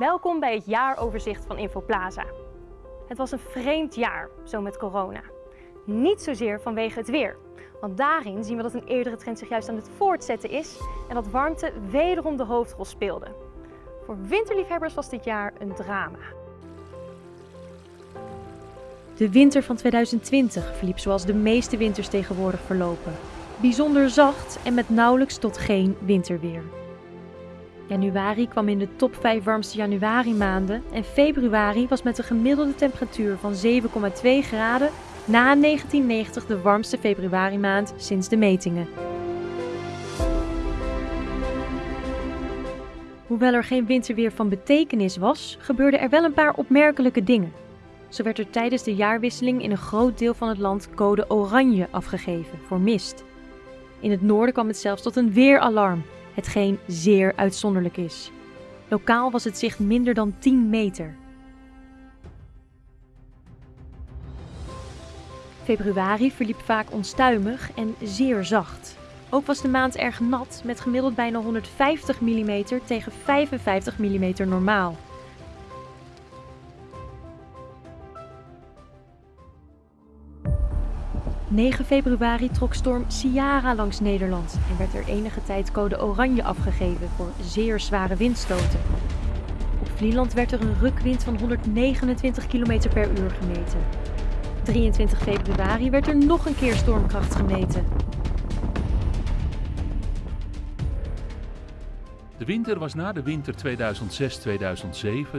Welkom bij het jaaroverzicht van Infoplaza. Het was een vreemd jaar, zo met corona. Niet zozeer vanwege het weer, want daarin zien we dat een eerdere trend zich juist aan het voortzetten is en dat warmte wederom de hoofdrol speelde. Voor winterliefhebbers was dit jaar een drama. De winter van 2020 verliep zoals de meeste winters tegenwoordig verlopen. Bijzonder zacht en met nauwelijks tot geen winterweer. Januari kwam in de top 5 warmste januari maanden en februari was met een gemiddelde temperatuur van 7,2 graden na 1990 de warmste februari maand sinds de metingen. Hoewel er geen winterweer van betekenis was, gebeurden er wel een paar opmerkelijke dingen. Zo werd er tijdens de jaarwisseling in een groot deel van het land code oranje afgegeven voor mist. In het noorden kwam het zelfs tot een weeralarm, hetgeen zeer uitzonderlijk is. Lokaal was het zicht minder dan 10 meter. Februari verliep vaak onstuimig en zeer zacht. Ook was de maand erg nat met gemiddeld bijna 150 mm tegen 55 mm normaal. 9 februari trok storm Ciara langs Nederland en werd er enige tijd code oranje afgegeven voor zeer zware windstoten. Op Vlieland werd er een rukwind van 129 km per uur gemeten. 23 februari werd er nog een keer stormkracht gemeten. De winter was na de winter 2006-2007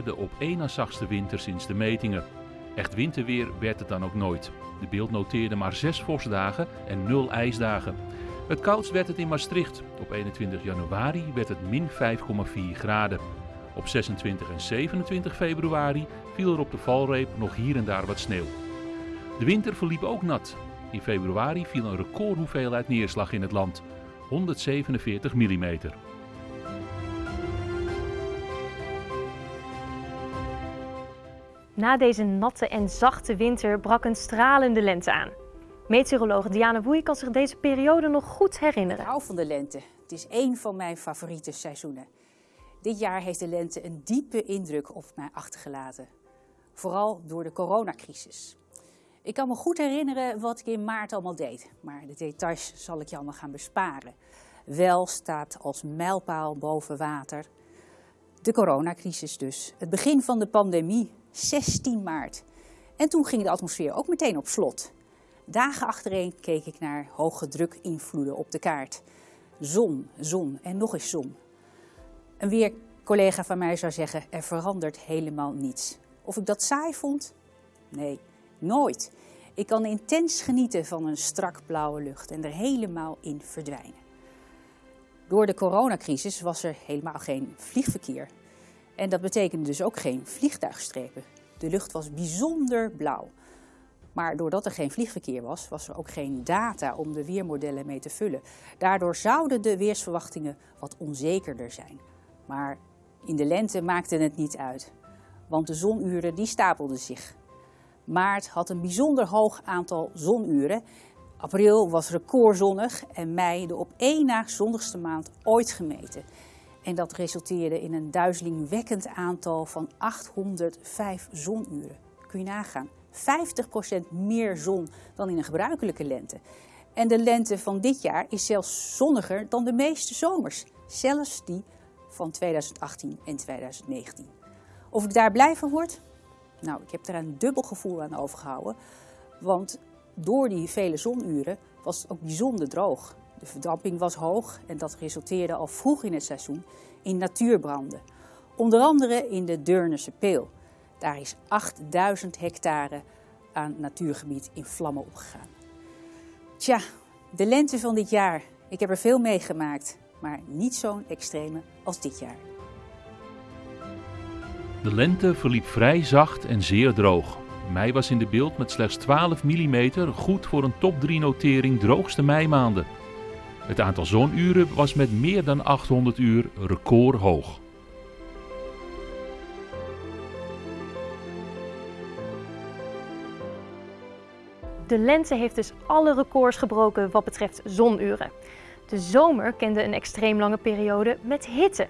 de op één na zachtste winter sinds de metingen. Echt winterweer werd het dan ook nooit. De beeld noteerde maar zes vorstdagen en nul ijsdagen. Het koudst werd het in Maastricht. Op 21 januari werd het min 5,4 graden. Op 26 en 27 februari viel er op de valreep nog hier en daar wat sneeuw. De winter verliep ook nat. In februari viel een recordhoeveelheid neerslag in het land: 147 mm. Na deze natte en zachte winter brak een stralende lente aan. Meteoroloog Diana Woei kan zich deze periode nog goed herinneren. Ik hou van de lente. Het is één van mijn favoriete seizoenen. Dit jaar heeft de lente een diepe indruk op mij achtergelaten. Vooral door de coronacrisis. Ik kan me goed herinneren wat ik in maart allemaal deed, maar de details zal ik je allemaal gaan besparen. Wel staat als mijlpaal boven water de coronacrisis dus. Het begin van de pandemie 16 maart. En toen ging de atmosfeer ook meteen op slot. Dagen achtereen keek ik naar hoge drukinvloeden op de kaart. Zon, zon en nog eens zon. Een weercollega van mij zou zeggen, er verandert helemaal niets. Of ik dat saai vond? Nee, nooit. Ik kan intens genieten van een strak blauwe lucht en er helemaal in verdwijnen. Door de coronacrisis was er helemaal geen vliegverkeer. En dat betekende dus ook geen vliegtuigstrepen. De lucht was bijzonder blauw. Maar doordat er geen vliegverkeer was, was er ook geen data om de weermodellen mee te vullen. Daardoor zouden de weersverwachtingen wat onzekerder zijn. Maar in de lente maakte het niet uit, want de zonuren die stapelden zich. Maart had een bijzonder hoog aantal zonuren. April was recordzonnig en mei de op één na zonnigste maand ooit gemeten. En dat resulteerde in een duizelingwekkend aantal van 805 zonuren. Kun je nagaan. 50% meer zon dan in een gebruikelijke lente. En de lente van dit jaar is zelfs zonniger dan de meeste zomers. Zelfs die van 2018 en 2019. Of ik daar blij van word? Nou, ik heb er een dubbel gevoel aan overgehouden. Want door die vele zonuren was het ook bijzonder droog. De verdamping was hoog en dat resulteerde al vroeg in het seizoen in natuurbranden. Onder andere in de Deurnerse Peel. Daar is 8000 hectare aan natuurgebied in vlammen opgegaan. Tja, de lente van dit jaar. Ik heb er veel meegemaakt, maar niet zo'n extreme als dit jaar. De lente verliep vrij zacht en zeer droog. Mei was in de beeld met slechts 12 mm goed voor een top 3 notering droogste meimaanden. Het aantal zonuren was met meer dan 800 uur recordhoog. De lente heeft dus alle records gebroken wat betreft zonuren. De zomer kende een extreem lange periode met hitte.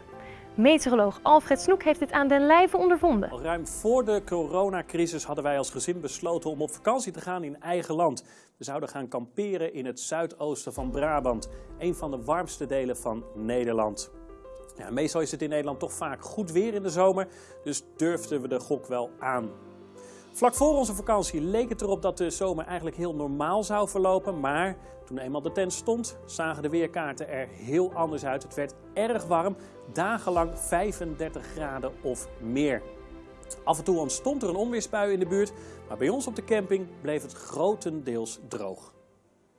Meteoroloog Alfred Snoek heeft dit aan den lijve ondervonden. Al ruim voor de coronacrisis hadden wij als gezin besloten om op vakantie te gaan in eigen land. We zouden gaan kamperen in het zuidoosten van Brabant, een van de warmste delen van Nederland. Ja, meestal is het in Nederland toch vaak goed weer in de zomer, dus durfden we de gok wel aan. Vlak voor onze vakantie leek het erop dat de zomer eigenlijk heel normaal zou verlopen, maar toen eenmaal de tent stond, zagen de weerkaarten er heel anders uit. Het werd erg warm, dagenlang 35 graden of meer. Af en toe ontstond er een onweersbui in de buurt, maar bij ons op de camping bleef het grotendeels droog.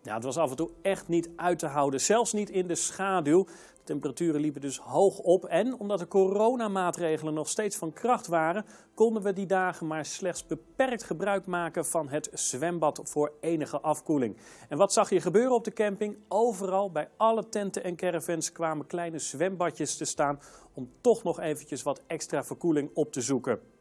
Ja, het was af en toe echt niet uit te houden, zelfs niet in de schaduw. Temperaturen liepen dus hoog op en omdat de coronamaatregelen nog steeds van kracht waren, konden we die dagen maar slechts beperkt gebruik maken van het zwembad voor enige afkoeling. En wat zag je gebeuren op de camping? Overal bij alle tenten en caravans kwamen kleine zwembadjes te staan om toch nog eventjes wat extra verkoeling op te zoeken.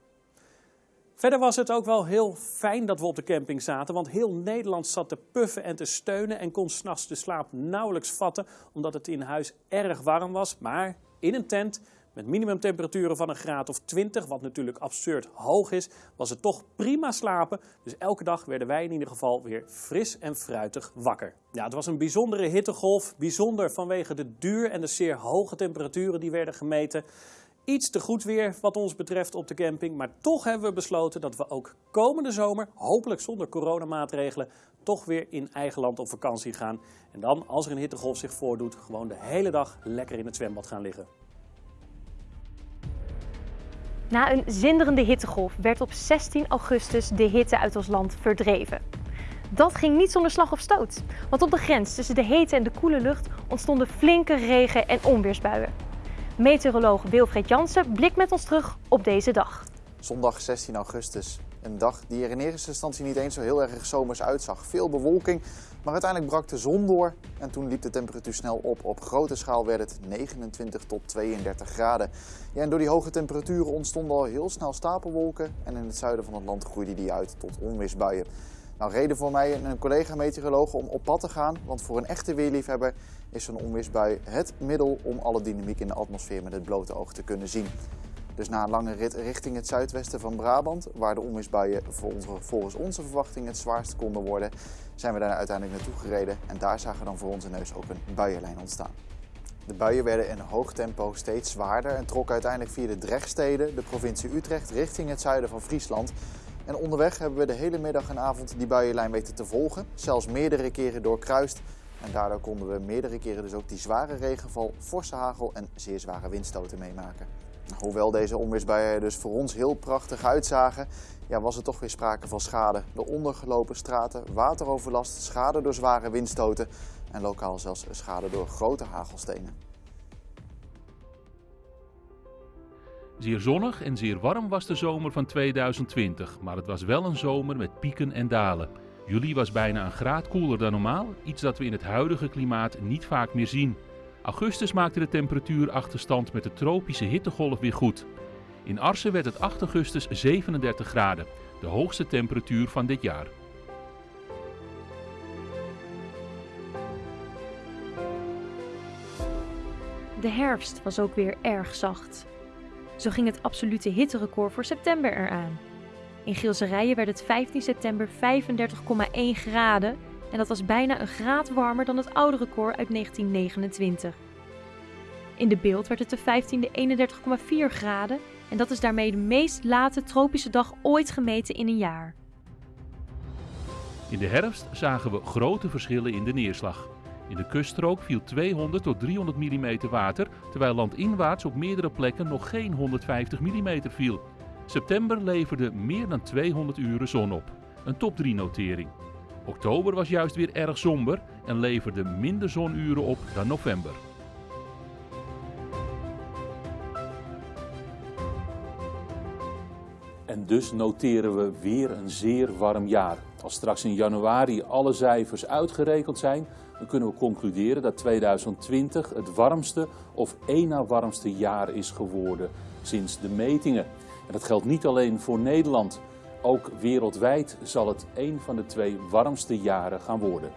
Verder was het ook wel heel fijn dat we op de camping zaten, want heel Nederland zat te puffen en te steunen en kon s'nachts de slaap nauwelijks vatten, omdat het in huis erg warm was. Maar in een tent met minimumtemperaturen van een graad of 20, wat natuurlijk absurd hoog is, was het toch prima slapen. Dus elke dag werden wij in ieder geval weer fris en fruitig wakker. Ja, het was een bijzondere hittegolf, bijzonder vanwege de duur en de zeer hoge temperaturen die werden gemeten. Iets te goed weer wat ons betreft op de camping, maar toch hebben we besloten dat we ook komende zomer, hopelijk zonder coronamaatregelen, toch weer in eigen land op vakantie gaan. En dan, als er een hittegolf zich voordoet, gewoon de hele dag lekker in het zwembad gaan liggen. Na een zinderende hittegolf werd op 16 augustus de hitte uit ons land verdreven. Dat ging niet zonder slag of stoot, want op de grens tussen de hete en de koele lucht ontstonden flinke regen- en onweersbuien. Meteoroloog Wilfred Jansen blikt met ons terug op deze dag. Zondag 16 augustus. Een dag die er in eerste instantie niet eens zo heel erg zomers uitzag. Veel bewolking, maar uiteindelijk brak de zon door en toen liep de temperatuur snel op. Op grote schaal werd het 29 tot 32 graden. Ja, en door die hoge temperaturen ontstonden al heel snel stapelwolken en in het zuiden van het land groeide die uit tot onweersbuien. Nou, reden voor mij en een collega-meteoroloog om op pad te gaan, want voor een echte weerliefhebber is zo'n onweersbui het middel om alle dynamiek in de atmosfeer met het blote oog te kunnen zien. Dus na een lange rit richting het zuidwesten van Brabant, waar de onweersbuien volgens onze verwachting het zwaarst konden worden, zijn we daar uiteindelijk naartoe gereden en daar zagen we dan voor onze neus ook een buienlijn ontstaan. De buien werden in hoog tempo steeds zwaarder en trokken uiteindelijk via de Drechtsteden, de provincie Utrecht, richting het zuiden van Friesland. En onderweg hebben we de hele middag en avond die buienlijn weten te volgen, zelfs meerdere keren doorkruist. En daardoor konden we meerdere keren dus ook die zware regenval, forse hagel en zeer zware windstoten meemaken. Hoewel deze onweersbuien dus voor ons heel prachtig uitzagen, ja, was er toch weer sprake van schade. De ondergelopen straten, wateroverlast, schade door zware windstoten en lokaal zelfs schade door grote hagelstenen. Zeer zonnig en zeer warm was de zomer van 2020, maar het was wel een zomer met pieken en dalen. Juli was bijna een graad koeler dan normaal, iets dat we in het huidige klimaat niet vaak meer zien. Augustus maakte de temperatuurachterstand met de tropische hittegolf weer goed. In Arsen werd het 8 augustus 37 graden, de hoogste temperatuur van dit jaar. De herfst was ook weer erg zacht. Zo ging het absolute hitterecord voor september eraan. In Gilserijen werd het 15 september 35,1 graden en dat was bijna een graad warmer dan het oude record uit 1929. In de beeld werd het de 15e 31,4 graden en dat is daarmee de meest late tropische dag ooit gemeten in een jaar. In de herfst zagen we grote verschillen in de neerslag. In de kuststrook viel 200 tot 300 mm water, terwijl landinwaarts op meerdere plekken nog geen 150 mm viel. September leverde meer dan 200 uren zon op, een top 3 notering. Oktober was juist weer erg somber en leverde minder zonuren op dan november. En dus noteren we weer een zeer warm jaar. Als straks in januari alle cijfers uitgerekend zijn, dan kunnen we concluderen dat 2020 het warmste of één na warmste jaar is geworden sinds de metingen. En dat geldt niet alleen voor Nederland. Ook wereldwijd zal het een van de twee warmste jaren gaan worden.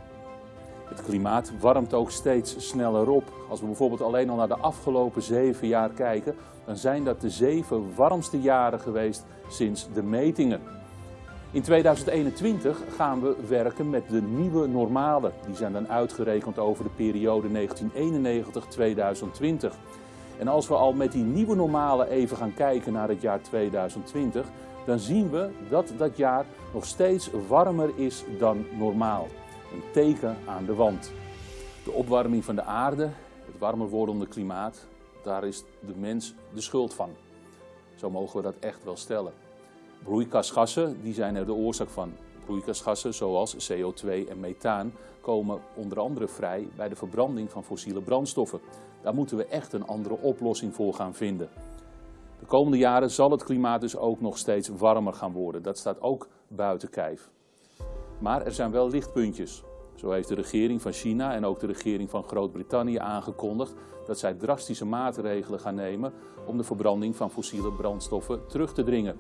Het klimaat warmt ook steeds sneller op. Als we bijvoorbeeld alleen al naar de afgelopen zeven jaar kijken, dan zijn dat de zeven warmste jaren geweest sinds de metingen. In 2021 gaan we werken met de nieuwe normale. Die zijn dan uitgerekend over de periode 1991-2020. En als we al met die nieuwe normale even gaan kijken naar het jaar 2020, dan zien we dat dat jaar nog steeds warmer is dan normaal. Een teken aan de wand. De opwarming van de aarde, het warmer wordende klimaat, daar is de mens de schuld van. Zo mogen we dat echt wel stellen. Broeikasgassen die zijn er de oorzaak van. Broeikasgassen zoals CO2 en methaan komen onder andere vrij bij de verbranding van fossiele brandstoffen. Daar moeten we echt een andere oplossing voor gaan vinden. De komende jaren zal het klimaat dus ook nog steeds warmer gaan worden. Dat staat ook buiten kijf. Maar er zijn wel lichtpuntjes. Zo heeft de regering van China en ook de regering van Groot-Brittannië aangekondigd dat zij drastische maatregelen gaan nemen om de verbranding van fossiele brandstoffen terug te dringen.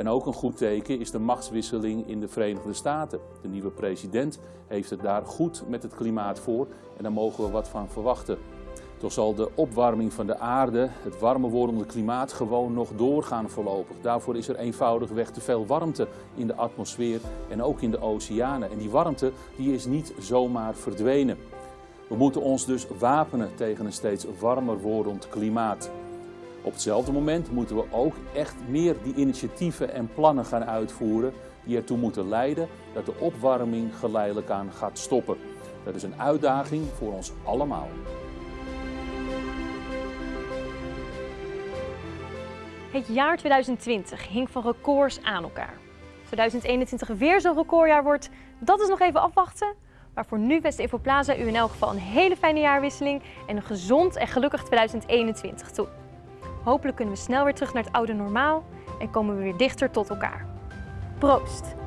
En ook een goed teken is de machtswisseling in de Verenigde Staten. De nieuwe president heeft het daar goed met het klimaat voor en daar mogen we wat van verwachten. Toch zal de opwarming van de aarde, het warmer wordende klimaat, gewoon nog doorgaan voorlopig. Daarvoor is er eenvoudigweg te veel warmte in de atmosfeer en ook in de oceanen. En die warmte die is niet zomaar verdwenen. We moeten ons dus wapenen tegen een steeds warmer wordend klimaat. Op hetzelfde moment moeten we ook echt meer die initiatieven en plannen gaan uitvoeren die ertoe moeten leiden dat de opwarming geleidelijk aan gaat stoppen. Dat is een uitdaging voor ons allemaal. Het jaar 2020 hing van records aan elkaar. 2021 weer zo'n recordjaar wordt, dat is nog even afwachten. Maar voor nu wens Infoplaza u in elk geval een hele fijne jaarwisseling en een gezond en gelukkig 2021 toe. Hopelijk kunnen we snel weer terug naar het oude normaal en komen we weer dichter tot elkaar. Proost!